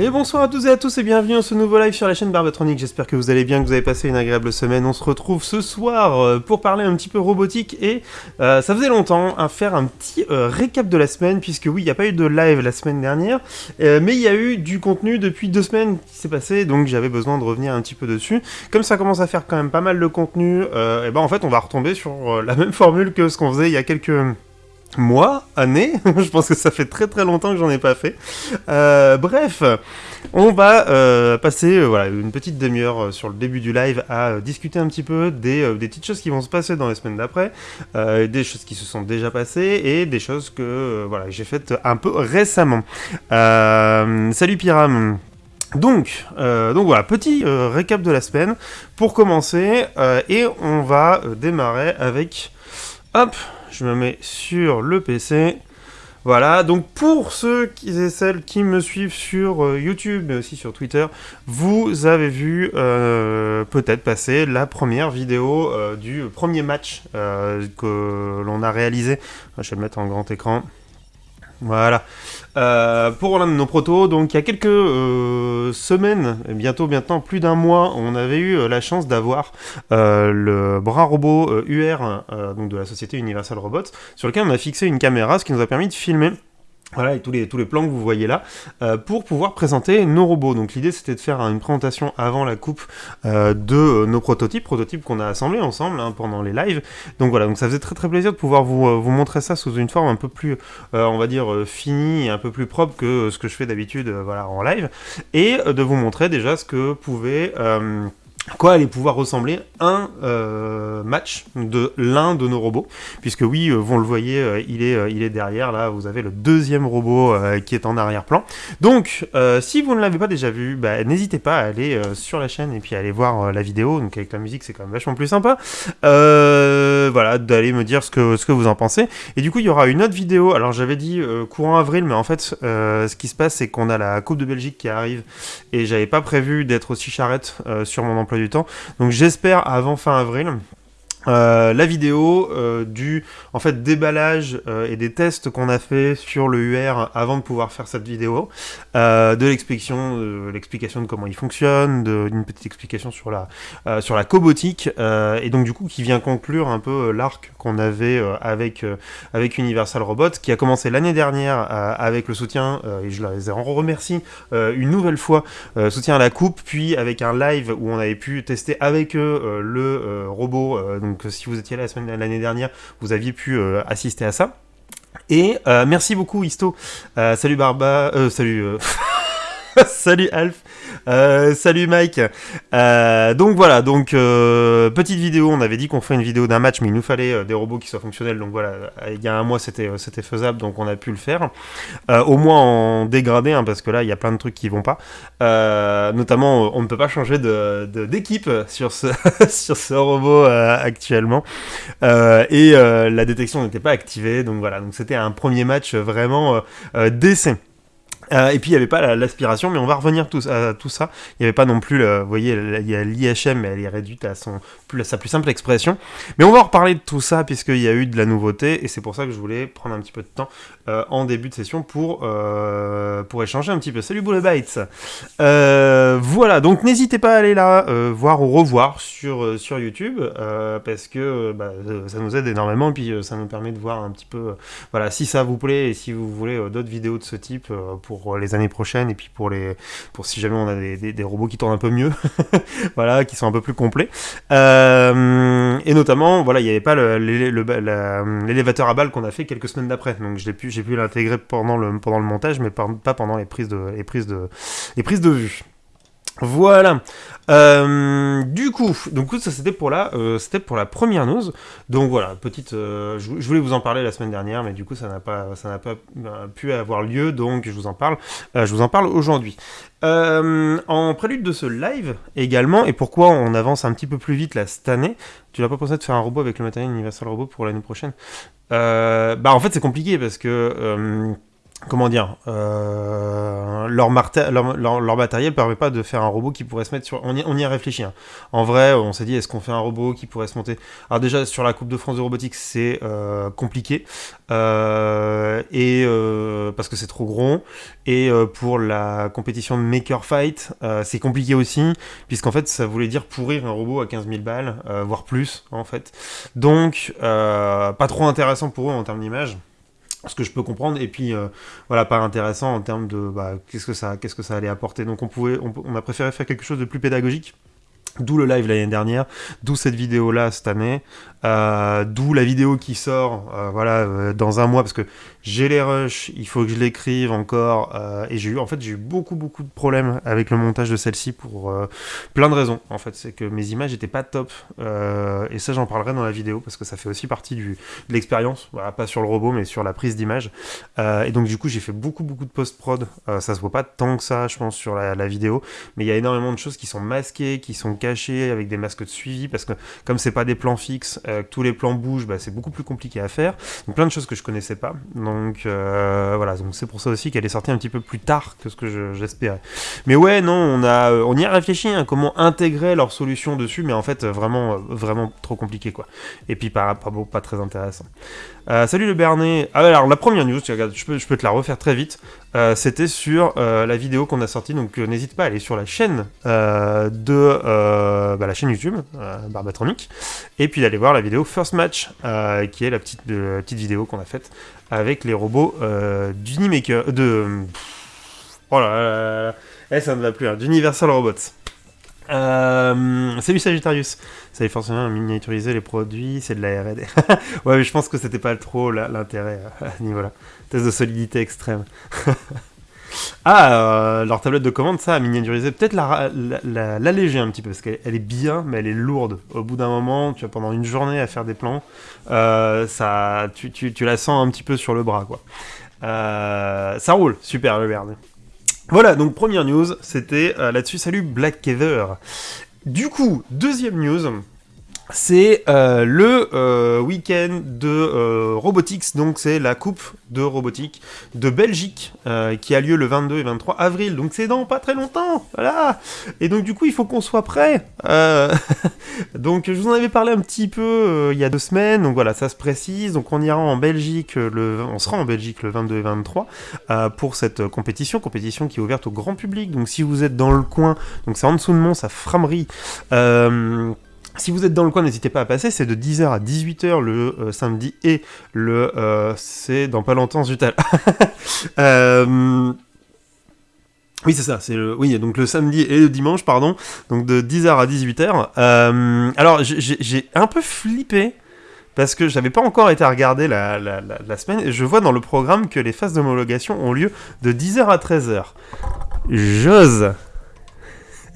Et bonsoir à tous et à tous et bienvenue dans ce nouveau live sur la chaîne Barbatronic. J'espère que vous allez bien, que vous avez passé une agréable semaine. On se retrouve ce soir euh, pour parler un petit peu robotique et euh, ça faisait longtemps à faire un petit euh, récap de la semaine puisque oui, il n'y a pas eu de live la semaine dernière, mais il y a eu du contenu depuis deux semaines qui s'est passé, donc j'avais besoin de revenir un petit peu dessus. Comme ça commence à faire quand même pas mal de contenu, et ben en fait on va retomber sur la même formule que ce qu'on faisait il y a quelques mois, années, je pense que ça fait très très longtemps que j'en ai pas fait. Euh, bref, on va euh, passer euh, voilà, une petite demi-heure sur le début du live à discuter un petit peu des, des petites choses qui vont se passer dans les semaines d'après, des choses qui se sont déjà passées et des choses que voilà, j'ai faites un peu récemment. Salut Pyram donc, voilà, petit récap de la semaine pour commencer, et on va démarrer avec, hop, je me mets sur le PC. Voilà, donc pour ceux et celles qui me suivent sur euh, YouTube, mais aussi sur Twitter, vous avez vu euh, peut-être passer la première vidéo euh, du premier match que l'on a réalisé. Je vais le mettre en grand écran. Voilà. Euh, pour l'un de nos protos, donc il y a quelques euh, semaines, bientôt maintenant plus d'un mois, on avait eu euh, la chance d'avoir euh, le bras robot UR euh, donc de la société Universal Robots, sur lequel on a fixé une caméra, ce qui nous a permis de filmer voilà, et tous les, tous les plans que vous voyez là, euh, pour pouvoir présenter nos robots. Donc l'idée c'était de faire une présentation avant la coupe euh, de euh, nos prototypes, prototypes qu'on a assemblés ensemble hein, pendant les lives. Donc voilà, donc ça faisait très très plaisir de pouvoir vous, vous montrer ça sous une forme un peu plus, on va dire, finie et un peu plus propre que ce que je fais d'habitude voilà, en live. Et de vous montrer déjà ce que pouvait... quoi allait pouvoir ressembler un euh, match de l'un de nos robots. Puisque oui euh, vous le voyez euh, il est il est derrière là vous avez le deuxième robot qui est en arrière-plan. Donc si vous ne l'avez pas déjà vu bah, n'hésitez pas à aller sur la chaîne et puis à aller voir la vidéo. Donc avec la musique c'est quand même vachement plus sympa. Voilà d'aller me dire ce que ce que vous en pensez. Et du coup il y aura une autre vidéo. Alors j'avais dit courant avril mais en fait ce qui se passe c'est qu'on a la coupe de Belgique qui arrive. Et j'avais pas prévu d'être aussi charrette sur mon emploi du temps. Donc j'espère avant fin avril. Euh, la vidéo euh, du en fait déballage euh, et des tests qu'on a fait sur le UR avant de pouvoir faire cette vidéo, de l'explication, l'explication de comment il fonctionne, d'une petite explication sur la sur la cobotique et donc du coup qui vient conclure un peu l'arc qu'on avait avec avec Universal Robots qui a commencé l'année dernière avec le soutien et je les en remercie une nouvelle fois soutien à la coupe, puis avec un live où on avait pu tester avec eux le robot. Donc si vous étiez là la semaine l'année dernière, vous aviez pu euh, assister à ça. Et euh, merci beaucoup Isto. Euh, salut Barba, euh, salut. euh, salut Alf, Euh, salut Mike. Euh, donc voilà, donc euh, petite vidéo. On avait dit qu'on ferait une vidéo d'un match, mais il nous fallait des robots qui soient fonctionnels. Donc voilà, il y a un mois c'était faisable, donc on a pu le faire. Au moins en dégradé, hein, parce que là il y a plein de trucs qui vont pas. Notamment, on ne peut pas changer d'équipe sur ce sur ce robot actuellement. Et la détection n'était pas activée, donc voilà. Donc c'était un premier match vraiment d'essai. Euh, et puis il n'y avait pas la- l'aspiration, mais on va revenir tous à tout ça. Il n'y avait pas non plus, le- vous voyez, l'IHM, elle est réduite à son plus, sa plus simple expression. Mais on va reparler de tout ça puisqu'il y a eu de la nouveauté et c'est pour ça que je voulais prendre un petit peu de temps euh, en début de session pour euh, pour échanger un petit peu. Salut. Euh, voilà, donc n'hésitez pas à aller là voir ou revoir sur sur YouTube parce que bah, ça nous aide énormément et puis ça nous permet de voir un petit peu voilà si ça vous plaît et si vous voulez d'autres vidéos de ce type euh, pour les années prochaines et puis pour les pour si jamais on a des, robots qui tournent un peu mieux voilà qui sont un peu plus complets. Euh, et notamment voilà il n'y avait pas l'élévateur à balles qu'on a fait quelques semaines d'après. Donc je l'ai pu j'ai pu l'intégrer pendant le pendant le montage mais pas pendant les prises de les prises de les prises de vue voilà. Euh, du coup, donc ça c'était pour la, euh, c'était pour la première news. Donc voilà, petite, euh, je, voulais vous en parler la semaine dernière, mais du coup ça n'a pas, ça n'a pas pu avoir lieu, donc je vous en parle, je vous en parle aujourd'hui. En prélude de ce live également, et pourquoi on avance un petit peu plus vite là cette année, tu n'as pas pensé de faire un robot avec le matériel Universal Robot pour l'année prochaine Bah en fait c'est compliqué parce que comment dire, euh, leur, matériel permet pas de faire un robot qui pourrait se mettre sur. On y, a réfléchi. Hein. En vrai, on s'est dit, est-ce qu'on fait un robot qui pourrait se monter? Alors déjà sur la Coupe de France de robotique, c'est euh, compliqué euh, et parce que c'est trop gros. Et pour la compétition Maker Fight, c'est compliqué aussi, puisqu'en fait, ça voulait dire pourrir un robot à 15 000 balles, voire plus en fait. Donc, pas trop intéressant pour eux en termes d'image ce que je peux comprendre. Et puis euh, voilà pas intéressant en termes de bah, qu'est-ce que ça qu'est-ce que ça allait apporter. Donc on pouvait on, a préféré faire quelque chose de plus pédagogique D'où le live l'année dernière, d'où cette vidéo là cette année, euh, d'où la vidéo qui sort euh, voilà euh, dans un mois parce que j'ai les rushs, il faut que je l'écrive encore et j'ai eu en fait j'ai eu beaucoup beaucoup de problèmes avec le montage de celle-ci pour plein de raisons en fait. C'est que mes images étaient pas top et ça j'en parlerai dans la vidéo parce que ça fait aussi partie du, de l'expérience pas sur le robot mais sur la prise d'image et donc du coup j'ai fait beaucoup beaucoup de post prod ça se voit pas tant que ça je pense sur la, vidéo mais il y a énormément de choses qui sont masquées qui sont avec des masques de suivi parce que comme c'est pas des plans fixes euh, tous les plans bougent, bah, c'est beaucoup plus compliqué à faire. Donc plein de choses que je connaissais pas. Donc euh, voilà, donc c'est pour ça aussi qu'elle est sortie un petit peu plus tard que ce que j'espérais. mais ouais, non, on a, on y a réfléchi, hein, comment intégrer leur solution dessus, mais en fait vraiment, vraiment trop compliqué quoi. Et puis pas, pas, pas très intéressant. Euh, salut le Bernet. Ah, alors la première news, je peux, te la refaire très vite. Euh, c'était sur euh, la vidéo qu'on a sortie, donc n'hésite pas à aller sur la chaîne de bah, la chaîne YouTube Barbatronic, et puis d'aller voir la vidéo First Match, qui est la petite, vidéo qu'on a faite avec les robots d'Unimaker, de oh là là, eh, ça ne va plus, hein, d'Universal Robots. Euh, salut Sagittarius. Ça est forcément miniaturiser les produits, c'est de la R&D. ouais, mais je pense que c'était pas trop l'intérêt euh, à ce niveau-là. Test de solidité extrême. ah, euh, leur tablette de commande, ça, miniaturiser. Peut-être l'alléger la, un petit peu, parce qu'elle est bien, mais elle est lourde. Au bout d'un moment, tu as pendant une journée à faire des plans, ça, tu, tu, tu, la sens un petit peu sur le bras, quoi. ça roule, super le Verne. Voilà, donc première news, c'était euh, là-dessus. Salut Black Kever. Du coup, deuxième news, c'est euh, le euh, week-end de euh, Robotics, donc c'est la coupe de robotique de Belgique qui a lieu le 22 et 23 avril, donc c'est dans pas très longtemps, voilà. Et donc du coup il faut qu'on soit prêt. donc je vous en avais parlé un petit peu il y a deux semaines, donc voilà ça se précise. Donc on ira en Belgique, le, on sera en Belgique le 22 et 23 pour cette compétition, compétition qui est ouverte au grand public. Donc si vous êtes dans le coin, donc c'est en dessous de Mons à Framerie. Si vous êtes dans le coin, n'hésitez pas à passer, c'est de 10h à 18h le euh, samedi et le... Euh, c'est dans pas longtemps, Zutal. euh, oui, c'est ça, c'est le... Oui, donc le samedi et le dimanche, pardon, donc de 10h à 18h. Euh, alors, j'ai un peu flippé, parce que j'avais pas encore été regarder la, la, semaine, je vois dans le programme que les phases d'homologation ont lieu de 10h à 13h. J'ose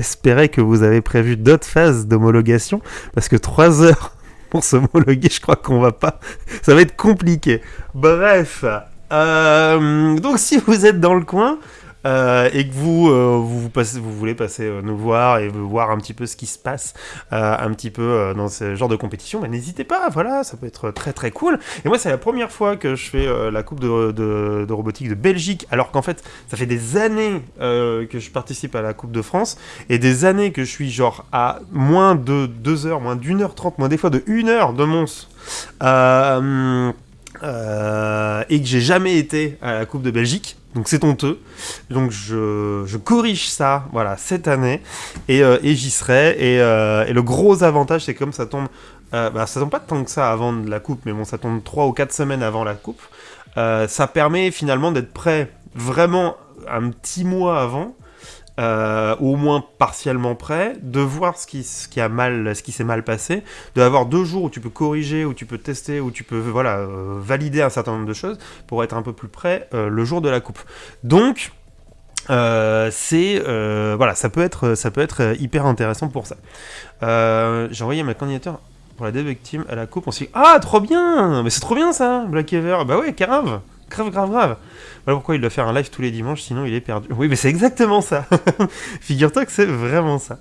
espérer que vous avez prévu d'autres phases d'homologation, parce que 3 heures pour s'homologuer, je crois qu'on va pas... Ça va être compliqué. Bref, euh, donc si vous êtes dans le coin, euh, et que vous, euh, vous, voulez passer euh, nous voir et voir un petit peu ce qui se passe un petit peu dans ce genre de compétition, bah, n'hésitez pas, voilà, ça peut être très très cool. Et moi, c'est la première fois que je fais la Coupe de, robotique de Belgique, alors qu'en fait, ça fait des années que je participe à la Coupe de France et des années que je suis genre à moins de 2 heures, moins d'une heure trente, moins des fois de 1 heure de Mons. Et que j'ai jamais été à la Coupe de Belgique. Donc c'est honteux. Donc je, je, corrige ça, voilà, cette année, et, euh, et j'y serai. Et, euh, et, le gros avantage, c'est comme ça tombe, euh, bah, ça tombe pas tant que ça avant la coupe, mais bon, ça tombe 3 ou 4 semaines avant la coupe. Euh, ça permet finalement d'être prêt vraiment un petit mois avant euh, au moins partiellement prêt, de voir ce qui, a mal, ce qui s'est mal passé, d'avoir deux jours où tu peux corriger, où tu peux tester, où tu peux voilà euh, valider un certain nombre de choses pour être un peu plus prêt euh, le jour de la coupe. Donc euh, c'est voilà, ça peut être ça peut être hyper intéressant pour ça. J'ai envoyé ma candidature pour la Team à la coupe. On s'est dit ah trop bien, mais c'est trop bien ça, Black Ever. Bah ouais, grave, grave, grave, grave. Voilà pourquoi il doit faire un live tous les dimanches, sinon il est perdu. Oui, mais c'est exactement ça. Figure-toi que c'est vraiment ça.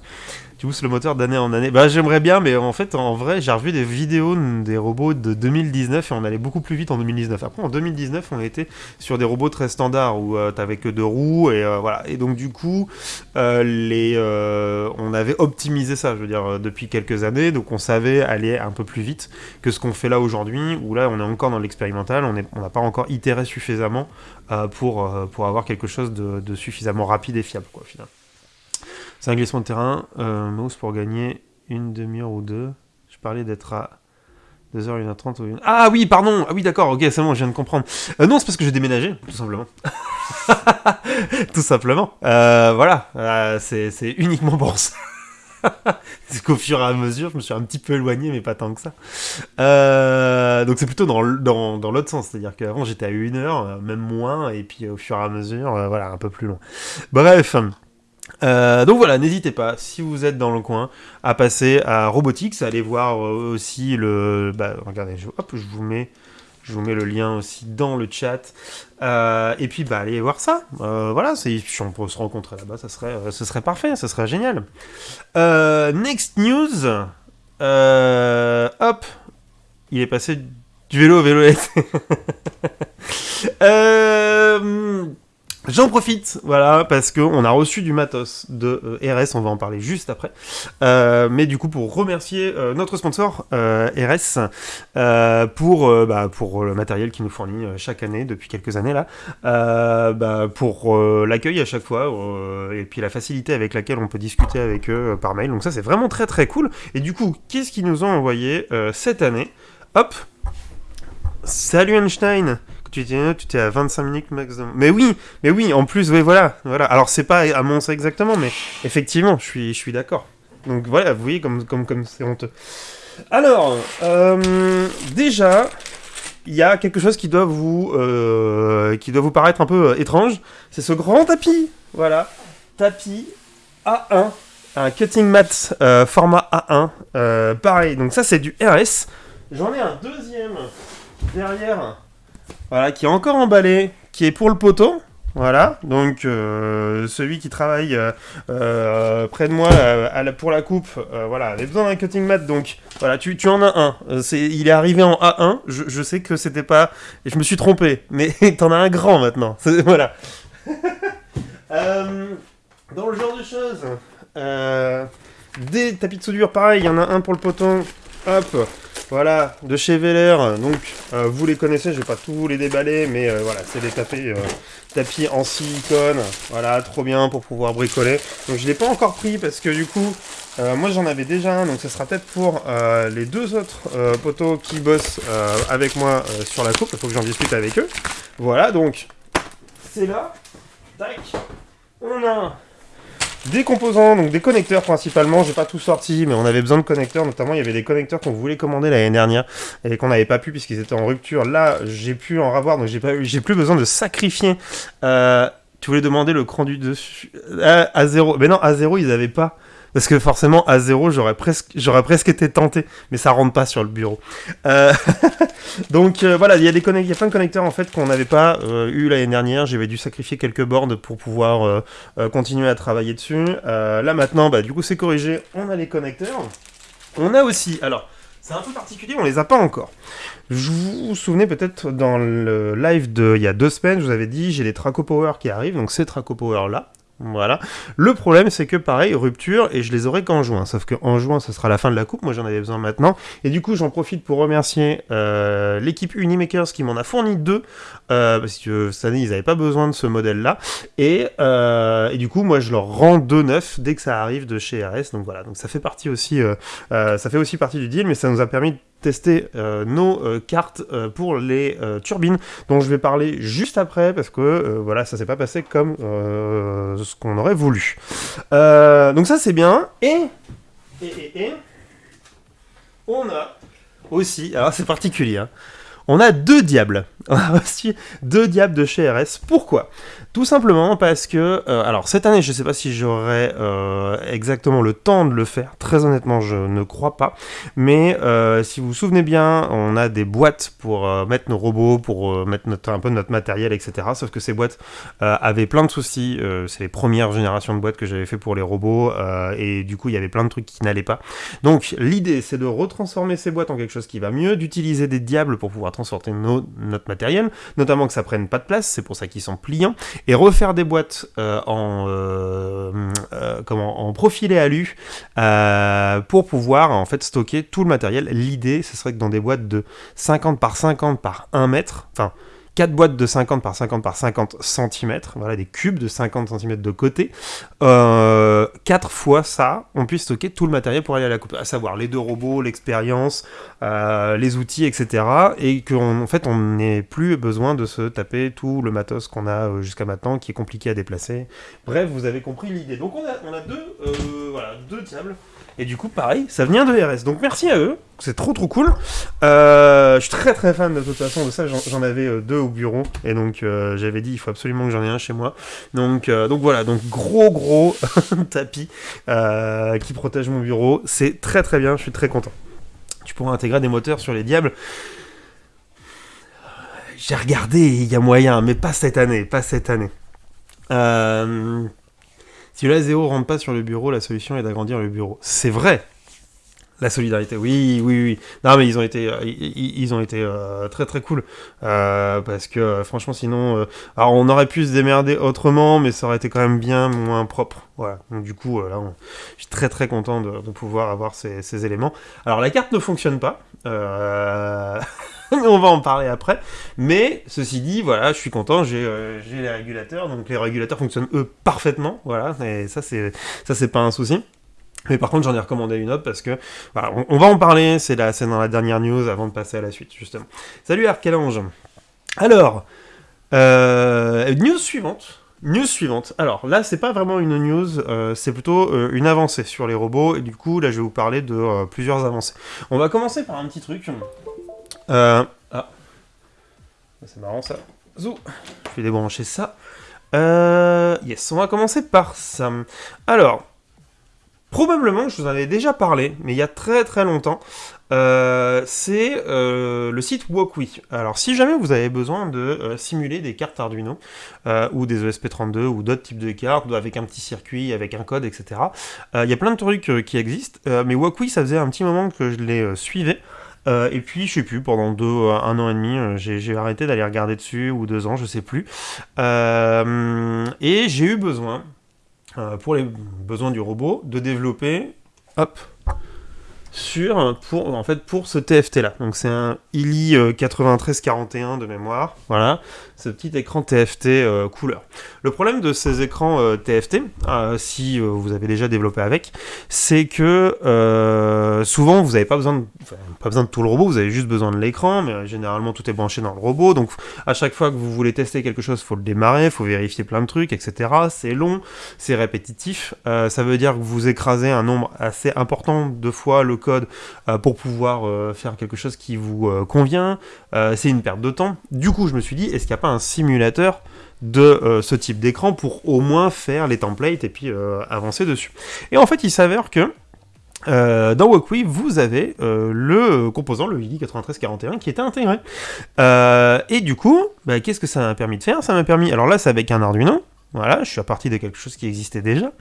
Tu pousses le moteur d'année en année. Bah j'aimerais bien, mais en fait en vrai j'ai revu des vidéos des robots de 2019 et on allait beaucoup plus vite en 2019. Après en 2019 on était sur des robots très standards où euh, t'avais que deux roues et euh, voilà. Et donc du coup euh, les, on avait optimisé ça, je veux dire depuis quelques années, donc on savait aller un peu plus vite que ce qu'on fait là aujourd'hui où là on est encore dans l'expérimental, on n'a pas encore itéré suffisamment pour, pour avoir quelque chose de, de, suffisamment rapide et fiable quoi au final. C'est un glissement de terrain. Euh, mouse pour gagner une demi-heure ou deux. Je parlais d'être à 2h, 1h30 ou 1 Ah oui, pardon Ah oui, d'accord, ok, c'est bon, je viens de comprendre. Euh, non, c'est parce que j'ai déménagé, tout simplement. tout simplement. Euh, voilà, c'est uniquement pour ça. c'est qu'au fur et à mesure, je me suis un petit peu éloigné, mais pas tant que ça. donc c'est plutôt dans, dans, dans l'autre sens, c'est-à-dire qu'avant j'étais à 1 heure, même moins, et puis au fur et à mesure, voilà, un peu plus long. Bref, euh, donc voilà, n'hésitez pas, si vous êtes dans le coin, à passer à Robotics, à aller voir euh, aussi le... Bah, regardez, je, vous mets... Je vous mets le lien aussi dans le chat. Euh, et puis, bah, allez voir ça. voilà, si on peut se rencontrer là-bas, ça serait, ce serait parfait, ça serait génial. next news. hop. Il est passé du vélo au vélo. J'en profite, voilà, parce qu'on a reçu du matos de euh, RS, on va en parler juste après. Euh, mais du coup, pour remercier euh, notre sponsor RS pour, bah, pour le matériel qu'il nous fournit chaque année, depuis quelques années là, bah, pour l'accueil à chaque fois, et puis la facilité avec laquelle on peut discuter avec eux par mail. Donc ça, c'est vraiment très très cool. Et du coup, qu'est-ce qu'ils nous ont envoyé cette année? Hop Salut Einstein tu étais, tu étais à 25 minutes maximum. Mais oui, mais oui, en plus, oui, voilà, voilà. Alors c'est pas à mon sens exactement, mais effectivement, je suis, je suis d'accord. Donc voilà, vous voyez comme, comme, comme c'est honteux. Alors, euh, déjà, il y a quelque chose qui doit vous, euh, qui doit vous paraître un peu euh, étrange. C'est ce grand tapis, voilà, tapis A1, un cutting mat format A1, pareil. Donc ça c'est du RS. J'en ai un deuxième derrière voilà, qui est encore emballé, qui est pour le poteau. Voilà, donc euh, celui qui travaille euh, euh, près de moi pour la coupe, voilà, avait besoin d'un cutting mat, donc voilà, tu, en as un. il est arrivé en A1, je, sais que c'était pas... Je me suis trompé, mais t'en as un grand maintenant, voilà. dans le genre de choses, des tapis de soudure, pareil, il y en a un pour le poteau, hop, voilà, de chez Veller, donc euh, vous les connaissez, je vais pas tous les déballer, mais euh, voilà, c'est des tapis, euh, tapis en silicone, voilà, trop bien pour pouvoir bricoler. Donc je l'ai pas encore pris parce que du coup, moi j'en avais déjà un, donc ce sera peut-être pour les deux autres poteaux qui bossent avec moi sur la coupe, il faut que j'en discute avec eux. Voilà, donc c'est là, tac, on a des composants, donc des connecteurs principalement, j'ai pas tout sorti, mais on avait besoin de connecteurs, notamment il y avait des connecteurs qu'on voulait commander l'année dernière et qu'on n'avait pas pu puisqu'ils étaient en rupture. Là, j'ai pu en avoir, donc j'ai plus besoin de sacrifier. Euh, tu voulais demander le cran du dessus à, à zéro, mais non, à zéro ils avaient pas. Parce que forcément, à zéro, j'aurais presque, été tenté, mais ça rentre pas sur le bureau. Euh, donc euh, voilà, il y a y a plein de connecteurs en fait qu'on n'avait pas euh, eu l'année dernière. J'avais dû sacrifier quelques bornes pour pouvoir continuer à travailler dessus. là maintenant, bah du coup c'est corrigé. On a les connecteurs. On a aussi, alors. C'est un peu particulier, on les a pas encore. Je vous, vous souvenez peut-être dans le live de il y a deux semaines, je vous avais dit j'ai les Traco Power qui arrivent, donc ces Traco Power là, voilà. Le problème, c'est que pareil, rupture, et je les aurai qu'en juin. Sauf qu'en juin, ce sera la fin de la coupe. Moi, j'en avais besoin maintenant. Et du coup, j'en profite pour remercier euh, l'équipe Unimakers qui m'en a fourni deux. Euh, parce que cette année, ils n'avaient pas besoin de ce modèle-là. Et, euh, et, du coup, moi, je leur rends deux neufs dès que ça arrive de chez RS. Donc voilà. Donc ça fait partie aussi, ça fait aussi partie du deal, mais ça nous a permis de tester euh, nos euh, cartes euh, pour les turbines dont je vais parler juste après parce que voilà ça s'est pas passé comme ce qu'on aurait voulu donc ça c'est bien et et, et, et on a aussi alors c'est particulier hein, on a deux diables. On a aussi deux diables de chez RS. Pourquoi? Tout simplement parce que, euh, alors cette année, je ne sais pas si j'aurai euh, exactement le temps de le faire. Très honnêtement, je ne crois pas. Mais euh, si vous vous souvenez bien, on a des boîtes pour mettre nos robots, pour mettre un peu notre matériel, etc. Sauf que ces boîtes avaient plein de soucis. C'est les premières générations de boîtes que j'avais fait pour les robots. et du coup, il y avait plein de trucs qui n'allaient pas. Donc l'idée, c'est de retransformer ces boîtes en quelque chose qui va mieux, d'utiliser des diables pour pouvoir transporter notre matériel, notamment que ça prenne pas de place, c'est pour ça qu'ils sont pliants, et refaire des boîtes euh, en, euh, euh, comment, en profilé alu pour pouvoir en fait stocker tout le matériel. L'idée, ce serait que dans des boîtes de 50 par 50 par 1 mètre, enfin 4 boîtes de 50 par 50 par 50 cm, voilà, des cubes de 50 cm de côté. Euh, 4 fois ça, on puisse stocker tout le matériel pour aller à la coupe, à savoir les deux robots, l'expérience, euh, les outils, etc. Et qu'en en fait, on n'ait plus besoin de se taper tout le matos qu'on a euh, jusqu'à maintenant, qui est compliqué à déplacer. Bref, vous avez compris l'idée. Donc on a, on a deux, euh, voilà, deux diables. Et du coup, pareil, ça vient de RS. Donc merci à eux, c'est trop trop cool. Euh, je suis très très fan de toute façon de ça. J'en avais euh, deux au bureau et donc euh, j'avais dit il faut absolument que j'en ai un chez moi. Donc donc voilà, donc gros gros tapis qui protège mon bureau. C'est très très bien. Je suis très content. Tu pourras intégrer des moteurs sur les diables. J'ai regardé, il y a moyen, mais pas cette année, pas cette année. Euh, si le Zéo rentre pas sur le bureau, la solution est d'agrandir le bureau. C'est vrai. La solidarité, oui, oui, oui. Non, mais ils ont été, euh, ils, ont été euh, très très cool euh, parce que franchement, sinon, alors on aurait pu se démerder autrement, mais ça aurait été quand même bien moins propre. Voilà. Donc du coup, là, je suis très très content de, pouvoir avoir ces, éléments. Alors la carte ne fonctionne pas. on va en parler après. Mais ceci dit, voilà, je suis content, j'ai euh, les régulateurs, donc les régulateurs fonctionnent eux parfaitement, voilà, et ça c'est pas un souci. Mais par contre, j'en ai recommandé une autre parce que, voilà, on, va en parler, c'est dans la dernière news avant de passer à la suite, justement. Salut Arcalange. Alors, euh, news suivante. News suivante. Alors là, c'est pas vraiment une news, euh, c'est plutôt une avancée sur les robots. Et du coup, là, je vais vous parler de plusieurs avancées. On va commencer par un petit truc. Euh, ah. C'est marrant ça. Zou. Je vais débrancher ça. Euh, yes, on va commencer par ça. Alors, probablement, je vous en avais déjà parlé, mais il y a très très longtemps. Euh, c'est le site Walkwi. Alors, si jamais vous avez besoin de simuler des cartes Arduino ou des ESP32 ou d'autres types de cartes avec un petit circuit, avec un code, etc., il y a plein de trucs qui existent. mais Walkwi, ça faisait un petit moment que je les suivais. Euh, et puis, je sais plus, pendant deux, euh, un an et demi, euh, j'ai arrêté d'aller regarder dessus, ou deux ans, je sais plus. et j'ai eu besoin, pour les besoins du robot, de développer, hop, sur, pour, en fait, pour ce TFT là. Donc c'est un ILI 9341 de mémoire, voilà ce petit écran TFT euh, couleur. Le problème de ces écrans euh, TFT, euh, si vous avez déjà développé avec, c'est que souvent vous n'avez pas besoin de, pas besoin de tout le robot, vous avez juste besoin de l'écran, mais généralement tout est branché dans le robot, donc à chaque fois que vous voulez tester quelque chose, faut le démarrer, faut vérifier plein de trucs, etc. C'est long, c'est répétitif, ça veut dire que vous écrasez un nombre assez important de fois le code pour pouvoir faire quelque chose qui vous convient, c'est une perte de temps. Du coup, je me suis dit, est-ce qu'il n'y a pas un simulateur de euh, ce type d'écran pour au moins faire les templates et puis euh, avancer dessus? Et en fait, il s'avère que euh, dans Walkwi, vous avez le composant, le IDI 9341, qui était intégré. et du coup, bah, qu'est-ce que ça m'a permis de faire? Ça m'a permis, alors là c'est avec un Arduino, voilà, je suis à partir de quelque chose qui existait déjà.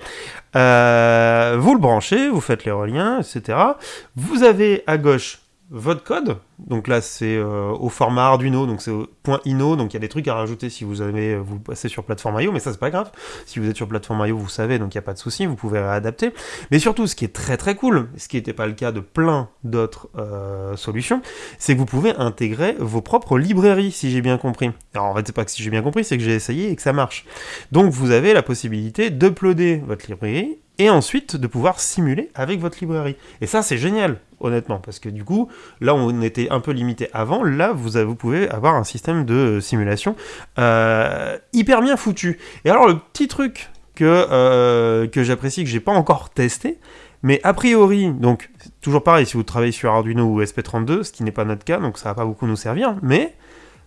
vous le branchez, vous faites les reliens, etc. Vous avez à gauche votre code, donc là c'est euh, au format Arduino, donc c'est .ino, donc il y a des trucs à rajouter si vous avez vous passez sur plateforme IO, mais ça c'est pas grave. Si vous êtes sur plateforme IO, vous savez, donc il n'y a pas de souci, vous pouvez réadapter. Mais surtout, ce qui est très très cool, ce qui n'était pas le cas de plein d'autres euh, solutions, c'est que vous pouvez intégrer vos propres librairies, si j'ai bien compris. Alors en fait, c'est pas que si j'ai bien compris, c'est que j'ai essayé et que ça marche. Donc vous avez la possibilité d'uploader votre librairie et ensuite de pouvoir simuler avec votre librairie. Et ça, c'est génial, honnêtement, parce que du coup, là, on était un peu limité avant, là, vous, vous pouvez avoir un système de simulation euh, hyper bien foutu. Et alors, le petit truc que, euh, que j'apprécie, que j'ai pas encore testé, Mais a priori, donc toujours pareil, si vous travaillez sur Arduino ou SP32, ce qui n'est pas notre cas, donc ça va pas beaucoup nous servir, mais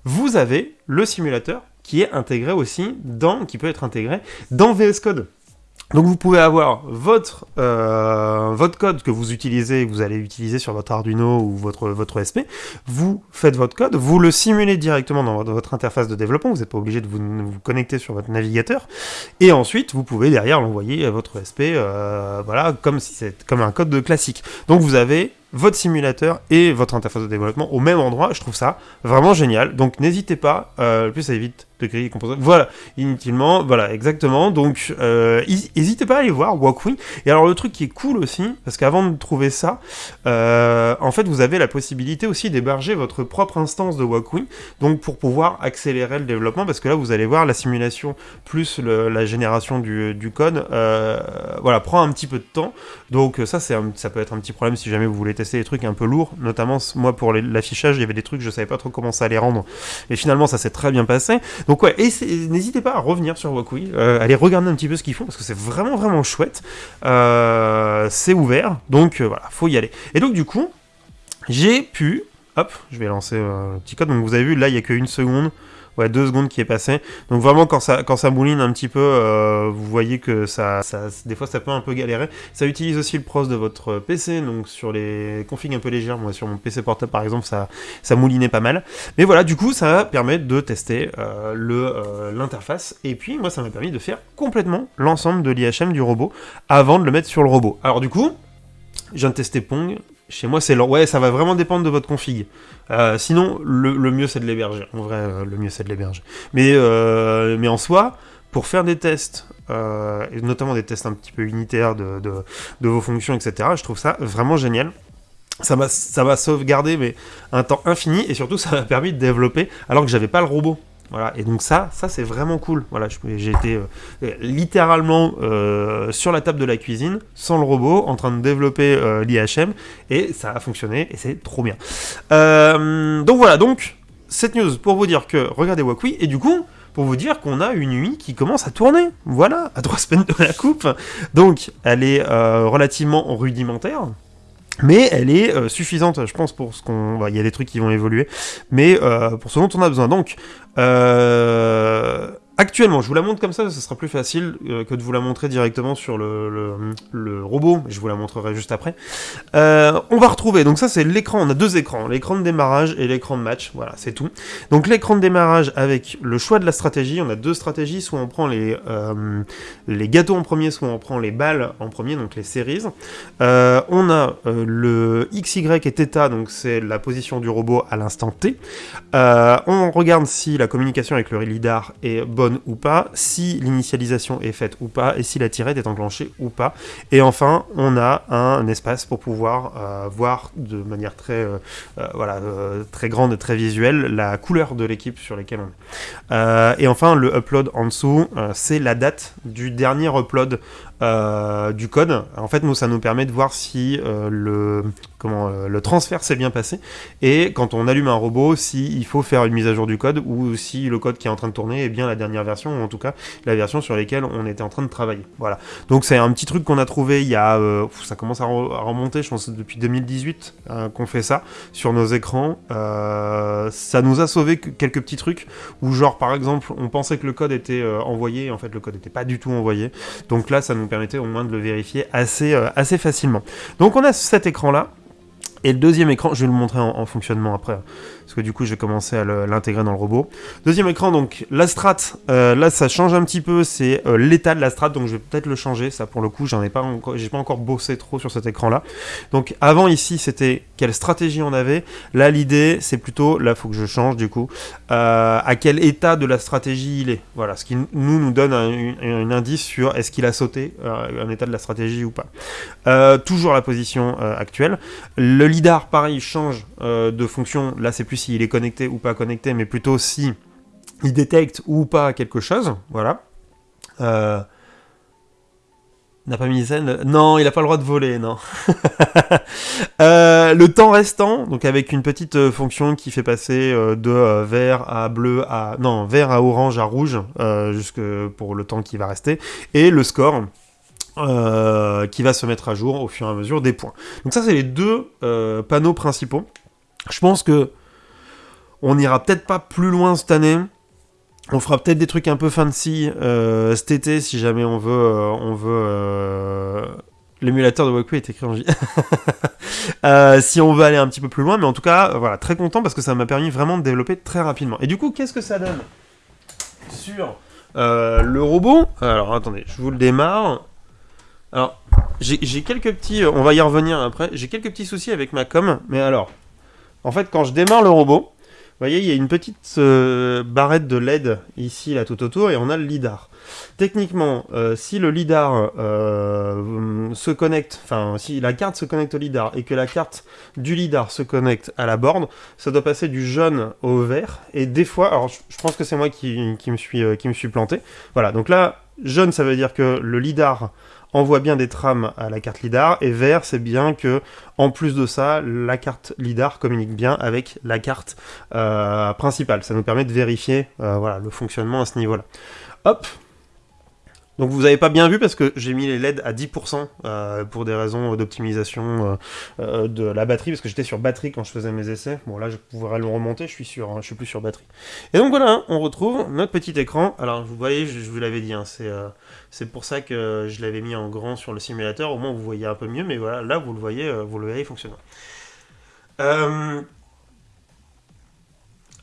vous avez le simulateur qui est intégré aussi dans, qui peut être intégré dans VS Code. Donc vous pouvez avoir votre, euh, votre code que vous utilisez, que vous allez utiliser sur votre Arduino ou votre, votre SP, vous faites votre code, vous le simulez directement dans votre interface de développement, vous n'êtes pas obligé de vous, connecter sur votre navigateur, et ensuite vous pouvez derrière l'envoyer à votre SP, euh, voilà, comme si c'est comme un code de classique. Donc vous avez votre simulateur et votre interface de développement au même endroit. Je trouve ça vraiment génial. Donc n'hésitez pas, euh, plus ça évite de créer composants. Voilà, inutilement, voilà, exactement. Donc euh, n'hésitez pas à aller voir Walkwing. Et alors le truc qui est cool aussi, parce qu'avant de trouver ça, euh, en fait vous avez la possibilité aussi d'héberger votre propre instance de Walkwing, donc pour pouvoir accélérer le développement, parce que là vous allez voir la simulation plus la génération du, code, euh, voilà, prend un petit peu de temps. Donc ça, ça peut être un petit problème si jamais vous voulez tester des trucs un peu lourds, notamment moi pour l'affichage, il y avait des trucs, je savais pas trop comment ça allait rendre, et finalement ça s'est très bien passé. Donc ouais, et n'hésitez pas à revenir sur Wakui, euh, allez regarder un petit peu ce qu'ils font, parce que c'est vraiment vraiment chouette. Euh, c'est ouvert, donc euh, voilà, faut y aller. Et donc du coup, j'ai pu, hop, je vais lancer un petit code, donc vous avez vu, là il y a qu'une seconde, ouais, deux secondes qui est passé. Donc vraiment, quand ça, quand ça mouline un petit peu, euh, vous voyez que ça, des fois, ça peut un peu galérer. Ça utilise aussi le pros de votre PC, donc sur les configs un peu légères, moi sur mon PC portable par exemple, ça, ça moulinait pas mal. Mais voilà, du coup, ça permet de tester euh, euh, l'interface. Et puis, moi, ça m'a permis de faire complètement l'ensemble de l'IHM du robot avant de le mettre sur le robot. Alors du coup, je viens de tester Pong, chez moi, c'est Ouais, ça va vraiment dépendre de votre config. Euh, sinon, le, mieux, c'est de l'héberger. En vrai, euh, le mieux, c'est de l'héberger. Mais, euh, mais en soi, pour faire des tests, notamment des tests un petit peu unitaires de, de, vos fonctions, etc., je trouve ça vraiment génial. Ça m'a sauvegardé mais un temps infini, et surtout, ça m'a permis de développer alors que j'avais pas le robot. Voilà, et donc ça, ça c'est vraiment cool. Voilà, j'ai été euh, littéralement euh, sur la table de la cuisine, sans le robot, en train de développer euh, l'IHM, et ça a fonctionné, et c'est trop bien. donc voilà, donc, cette news pour vous dire que, regardez Wakui, et du coup, pour vous dire qu'on a une nuit qui commence à tourner. Voilà, à trois semaines de la coupe. Donc, elle est relativement rudimentaire. Mais elle est suffisante, je pense, pour ce qu'on... Il y a des trucs qui vont évoluer, mais pour ce dont on a besoin. Donc, euh, Actuellement, je vous la montre comme ça, ce sera plus facile euh, que de vous la montrer directement sur le, le, robot, je vous la montrerai juste après. Euh, on va retrouver, donc ça c'est l'écran, on a deux écrans, l'écran de démarrage et l'écran de match, voilà, c'est tout. Donc l'écran de démarrage avec le choix de la stratégie, on a deux stratégies, soit on prend les, euh, gâteaux en premier, soit on prend les balles en premier, donc les séries. on a le XY et θ, donc c'est la position du robot à l'instant T. on regarde si la communication avec le lidar est bonne ou pas, si l'initialisation est faite ou pas, et si la tirette est enclenchée ou pas. Et enfin, on a un espace pour pouvoir euh, voir de manière très, euh, euh, voilà, très grande et très visuelle la couleur de l'équipe sur laquelle on est. et enfin, le upload en dessous, c'est la date du dernier upload du code. En fait, nous, ça nous permet de voir si euh, le, comment, euh, le transfert s'est bien passé, et quand on allume un robot, s'il il faut faire une mise à jour du code, ou si le code qui est en train de tourner est bien la dernière version, ou en tout cas la version sur laquelle on était en train de travailler. Voilà. Donc c'est un petit truc qu'on a trouvé il y a... ça commence à, remonter, je pense, depuis 2018 qu'on fait ça, sur nos écrans. ça nous a sauvé quelques petits trucs, où genre, par exemple, on pensait que le code était envoyé, en fait, le code n'était pas du tout envoyé. Donc là, ça nous permettait au moins de le vérifier assez, euh, assez facilement. Donc on a cet écran-là, et le deuxième écran, je vais le montrer en, fonctionnement après, parce que du coup, j'ai commencé à l'intégrer dans le robot. Deuxième écran, donc la strat, euh, là, ça change un petit peu, c'est euh, l'état de la strat, donc je vais peut-être le changer, ça pour le coup, j'en ai pas encore, j'ai pas encore bossé trop sur cet écran-là. Donc avant ici, c'était quelle stratégie on avait. Là, l'idée, c'est plutôt, là, faut que je change du coup, euh, à quel état de la stratégie il est. Voilà, ce qui nous donne un, indice sur est-ce qu'il a sauté un état de la stratégie ou pas. toujours la position actuelle. Le lidar, pareil, change de fonction. Là, c'est plus s'il est connecté ou pas connecté, mais plutôt si il détecte ou pas quelque chose. Voilà. Euh, n'a pas mis scène Non, il n'a pas le droit de voler, non. Euh, le temps restant, donc avec une petite fonction qui fait passer de vert à bleu à... Non, vert à orange à rouge, jusque pour le temps qui va rester. Et le score, euh, qui va se mettre à jour au fur et à mesure des points. Donc ça, c'est les deux euh, panneaux principaux. Je pense que on n'ira peut-être pas plus loin cette année. On fera peut-être des trucs un peu fancy euh, cet été si jamais on veut, on veut L'émulateur de Walkway est écrit en J. si on veut aller un petit peu plus loin, mais en tout cas, voilà, très content parce que ça m'a permis vraiment de développer très rapidement. Et du coup, qu'est-ce que ça donne sur le robot? Alors attendez, je vous le démarre. Alors, j'ai quelques petits... On va y revenir après. J'ai quelques petits soucis avec ma com. Mais alors, en fait, quand je démarre le robot, voyez, il y a une petite euh, barrette de LED ici, là, tout autour, et on a le LIDAR. Techniquement, euh, si le LIDAR euh, se connecte, enfin, si la carte se connecte au LIDAR et que la carte du LIDAR se connecte à la borne, ça doit passer du jaune au vert. Et des fois, alors je, pense que c'est moi qui, me suis, qui me suis planté. Voilà, donc là, jaune, ça veut dire que le LIDAR envoie bien des trames à la carte LIDAR, et vert, c'est bien que, en plus de ça, la carte LIDAR communique bien avec la carte euh, principale. Ça nous permet de vérifier euh, voilà, le fonctionnement à ce niveau-là. Hop, donc vous n'avez pas bien vu parce que j'ai mis les LED à 10% euh, pour des raisons d'optimisation euh, euh, de la batterie, parce que j'étais sur batterie quand je faisais mes essais. Bon là je pourrais le remonter, je suis sur, hein, je suis plus sur batterie. Et donc voilà, hein, on retrouve notre petit écran. Alors vous voyez, je, vous l'avais dit, hein, c'est pour ça que je l'avais mis en grand sur le simulateur, au moins vous voyez un peu mieux, mais voilà, là vous le voyez, vous le voyez fonctionnant.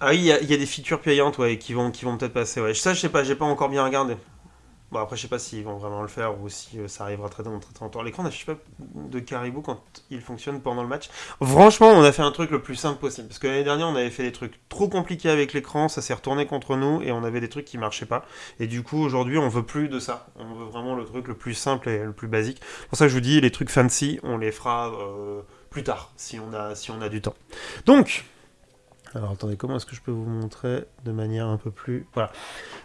Ah oui, il y, a des features payantes ouais, qui vont, qui vont peut-être passer. Ça, je sais pas, j'ai pas encore bien regardé. Bon, après, je sais pas s'ils vont vraiment le faire ou si euh, ça arrivera très, très, longtemps. L'écran n'affiche pas de caribou quand il fonctionne pendant le match. Franchement, on a fait un truc le plus simple possible. Parce que l'année dernière, on avait fait des trucs trop compliqués avec l'écran, ça s'est retourné contre nous et on avait des trucs qui marchaient pas. Et du coup, aujourd'hui, on veut plus de ça. On veut vraiment le truc le plus simple et le plus basique. Pour ça, je vous dis, les trucs fancy, on les fera euh, plus tard, si on a du temps. Donc, alors attendez, comment est-ce que je peux vous montrer de manière un peu plus... Voilà.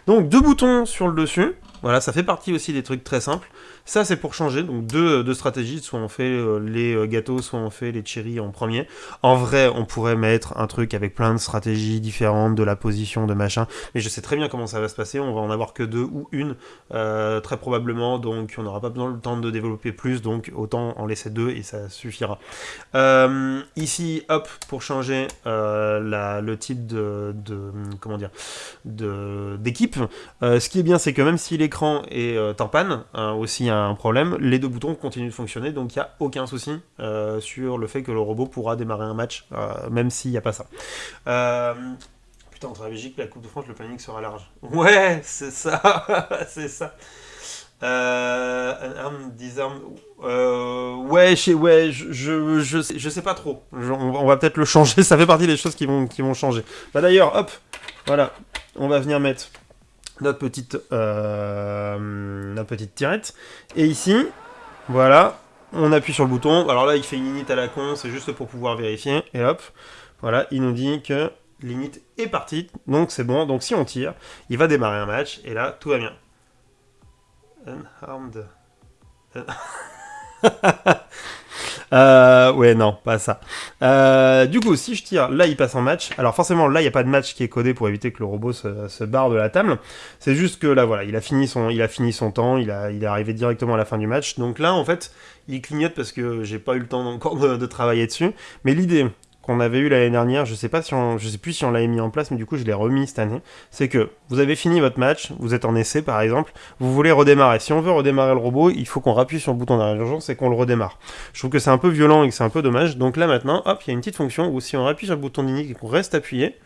Donc deux boutons sur le dessus. Voilà, ça fait partie aussi des trucs très simples. Ça, c'est pour changer. Donc deux, deux, stratégies. Soit on fait euh, les euh, gâteaux, soit on fait les cherries en premier. En vrai, on pourrait mettre un truc avec plein de stratégies différentes, de la position, de machin. Mais je sais très bien comment ça va se passer. On va en avoir que deux ou une, euh, très probablement. Donc on n'aura pas besoin le temps de développer plus. Donc autant en laisser deux et ça suffira. ici, hop, pour changer la, le type de, comment dire, d'équipe. ce qui est bien, c'est que même si l'écran est en panne, hein, aussi un problème, les deux boutons continuent de fonctionner, donc il n'y a aucun souci euh, sur le fait que le robot pourra démarrer un match, euh, même s'il n'y a pas ça. Euh, putain, en Belgique, la Coupe de France, le planning sera large. Ouais, c'est ça, c'est ça. Euh, arme, ouais, je, ouais, je, je, je, sais, je sais pas trop. on, va peut-être le changer. Ça fait partie des choses qui vont, qui vont changer. Bah d'ailleurs, hop, voilà, on va venir mettre notre petite, euh, notre petite tirette. Et ici, voilà, on appuie sur le bouton. Alors là, il fait une init à la con, c'est juste pour pouvoir vérifier. Et hop, voilà, il nous dit que l'init est partie, donc c'est bon. Donc si on tire, il va démarrer un match, et là, tout va bien. Unharmed. Euh, ouais, non, pas ça. Euh, du coup, si je tire, là, il passe en match. Alors forcément, là, il n'y a pas de match qui est codé pour éviter que le robot se, barre de la table. C'est juste que là, voilà, il a fini son, temps, il est arrivé directement à la fin du match. Donc là, en fait, il clignote parce que j'ai pas eu le temps encore de travailler dessus. Mais l'idée, qu'on avait eu l'année dernière, je sais pas si on, je sais plus si on l'avait mis en place, mais du coup je l'ai remis cette année, c'est que vous avez fini votre match, vous êtes en essai par exemple, vous voulez redémarrer. Si on veut redémarrer le robot, il faut qu'on rappuie sur le bouton d'arrêt d'urgence et qu'on le redémarre. Je trouve que c'est un peu violent et que c'est un peu dommage, donc là maintenant, hop, il y a une petite fonction où si on appuie sur le bouton d'init et qu'on reste appuyé,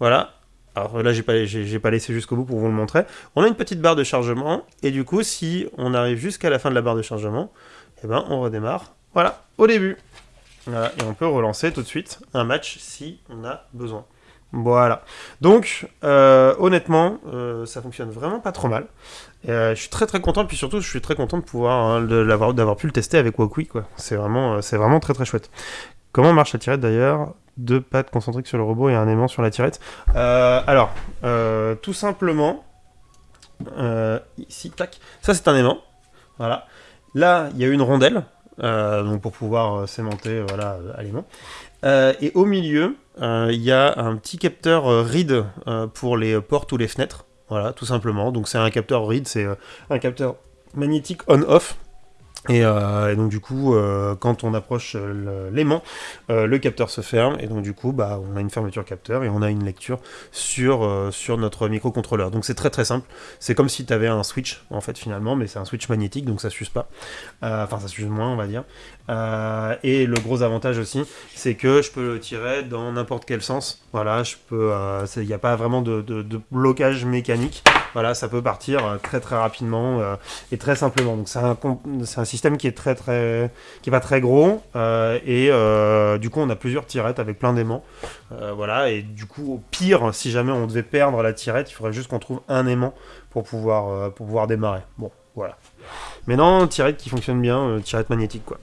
voilà, alors là, j'ai pas, j'ai, pas laissé jusqu'au bout pour vous le montrer. On a une petite barre de chargement, et du coup, si on arrive jusqu'à la fin de la barre de chargement, eh ben, on redémarre. Voilà, au début et on peut relancer tout de suite un match si on a besoin. Voilà. Donc, euh, honnêtement, euh, ça fonctionne vraiment pas trop mal. Euh, je suis très très content, puis surtout, je suis très content de pouvoir hein, d'avoir pu le tester avec Wokwi, quoi. C'est vraiment, c'est vraiment très très chouette. Comment marche la tirette d'ailleurs? Deux pattes concentriques sur le robot et un aimant sur la tirette. alors, tout simplement, ici, tac. Ça c'est un aimant. Voilà. Là, il y a une rondelle. Euh, donc pour pouvoir euh, sémenter euh, voilà, aliment. et au milieu, il y a un petit capteur RID pour les portes ou les fenêtres. Voilà, tout simplement. Donc c'est un capteur RID, c'est un capteur magnétique on-off. Et, euh, et donc du coup, euh, quand on approche euh, l'aimant, le capteur se ferme et donc du coup, bah, on a une fermeture capteur et on a une lecture sur, sur notre microcontrôleur. Donc c'est très très simple. C'est comme si tu avais un switch en fait finalement, mais c'est un switch magnétique donc ça s'use pas. Enfin ça s'use moins on va dire. Euh, et le gros avantage aussi, c'est que je peux le tirer dans n'importe quel sens. Voilà, je peux. Il n'y a pas vraiment de, blocage mécanique. Voilà, ça peut partir euh, très très rapidement euh, et très simplement. Donc c'est un, un système qui est très très qui est pas très gros euh, et euh, du coup on a plusieurs tirettes avec plein d'aimants. Euh, voilà et du coup au pire si jamais on devait perdre la tirette, il faudrait juste qu'on trouve un aimant pour pouvoir euh, pour pouvoir démarrer. Bon voilà. Mais non, tirette qui fonctionne bien, euh, tirette magnétique quoi.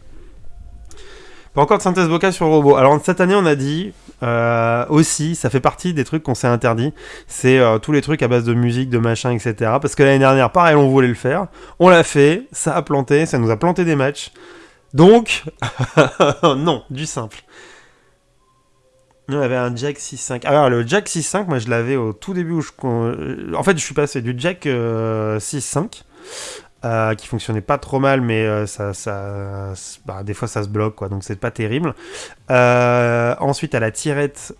Encore de synthèse vocale sur le robot. Alors cette année on a dit euh, aussi, ça fait partie des trucs qu'on s'est interdit, c'est euh, tous les trucs à base de musique, de machin, etc. Parce que l'année dernière, pareil, on voulait le faire, on l'a fait, ça a planté, ça nous a planté des matchs. Donc, non, du simple. On avait un Jack 6.5. Alors, le Jack 6.5, moi, je l'avais au tout début où je. euh, En fait, je suis passé du Jack euh, 6.5, euh, qui fonctionnait pas trop mal, mais euh, ça, bah, des fois, ça se bloque, quoi, donc c'est pas terrible. Euh, ensuite, à la tirette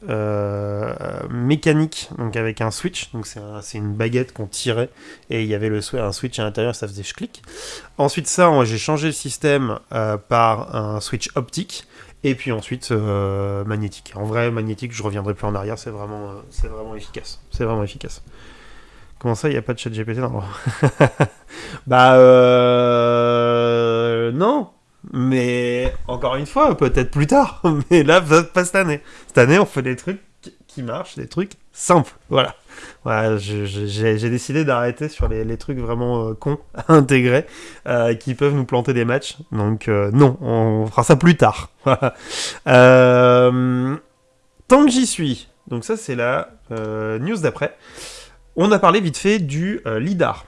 mécanique, donc avec un switch, donc c'est un- c'est une baguette qu'on tirait, et il y avait le un switch à l'intérieur, ça faisait clic. Ensuite, ça, j'ai changé le système par un switch optique. Et puis ensuite magnétique. En vrai, magnétique, je reviendrai plus en arrière, c'est vraiment, c'est vraiment efficace. C'est vraiment efficace. Comment ça, il n'y a pas de chat GPT Non. bah, euh... non. Mais encore une fois, peut-être plus tard. Mais là, pas cette année. Cette année, on fait des trucs qui- marchent, des trucs simples. Voilà. Voilà, j'ai décidé d'arrêter sur les, les trucs vraiment euh, cons à intégrer euh, qui peuvent nous planter des matchs. Donc euh, non, on fera ça plus tard. Voilà. Euh, tant que j'y suis, donc ça c'est la news d'après, on a parlé vite fait du euh, LIDAR.